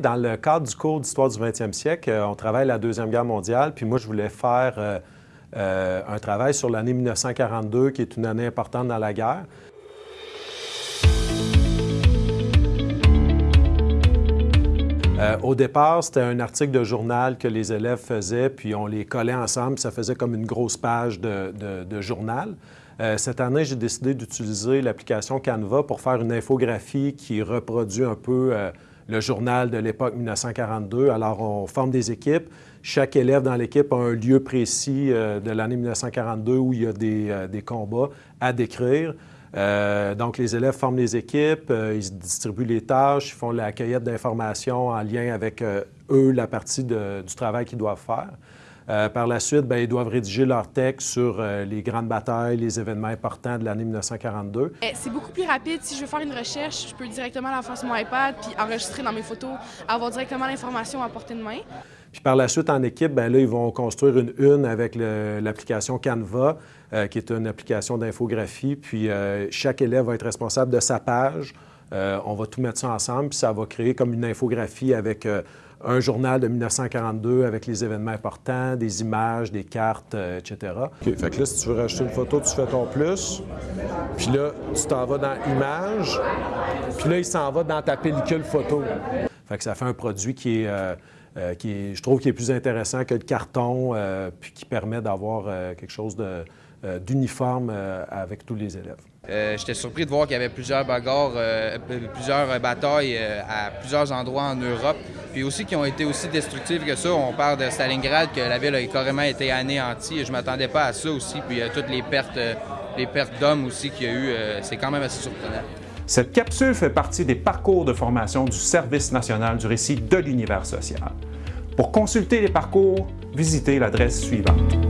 Dans le cadre du cours d'histoire du 20e siècle, on travaille la Deuxième Guerre mondiale, puis moi, je voulais faire un travail sur l'année 1942, qui est une année importante dans la guerre. Euh, au départ, c'était un article de journal que les élèves faisaient, puis on les collait ensemble, ça faisait comme une grosse page de, journal. Euh, cette année, j'ai décidé d'utiliser l'application Canva pour faire une infographie qui reproduit un peu euh, le journal de l'époque 1942. Alors, on forme des équipes. Chaque élève dans l'équipe a un lieu précis de l'année 1942 où il y a des combats à décrire. Euh, donc, les élèves forment les équipes, euh, ils distribuent les tâches, ils font la cueillette d'informations en lien avec euh, eux, la partie du travail qu'ils doivent faire. Par la suite, bien, ils doivent rédiger leur texte sur les grandes batailles, les événements importants de l'année 1942. Eh, c'est beaucoup plus rapide. Si je veux faire une recherche, je peux directement la faire sur mon iPad puis enregistrer dans mes photos, avoir directement l'information à portée de main. Puis par la suite, en équipe, bien là, ils vont construire une une avec l'application Canva, euh, qui est une application d'infographie. Puis euh, chaque élève va être responsable de sa page. Euh, on va tout mettre ça ensemble, puis ça va créer comme une infographie avec un journal de 1942 avec les événements importants, des images, des cartes, etc. OK, fait que là, si tu veux rajouter une photo, tu fais ton plus. Puis là, tu t'en vas dans Images. Puis là, il s'en va dans ta pellicule photo. Fait que ça fait un produit qui est euh, qui je trouve qui est plus intéressant que le carton, euh, puis qui permet d'avoir euh, quelque chose d'uniforme avec tous les élèves. J'étais surpris de voir qu'il y avait plusieurs bagarres, plusieurs batailles à plusieurs endroits en Europe, puis aussi qui ont été aussi destructives que ça. On parle de Stalingrad, que la ville a carrément été anéantie, et je ne m'attendais pas à ça aussi. Puis toutes les pertes, les pertes d'hommes aussi qu'il y a eu, c'est quand même assez surprenant. Cette capsule fait partie des parcours de formation du Service national du récit de l'univers social. Pour consulter les parcours, visitez l'adresse suivante.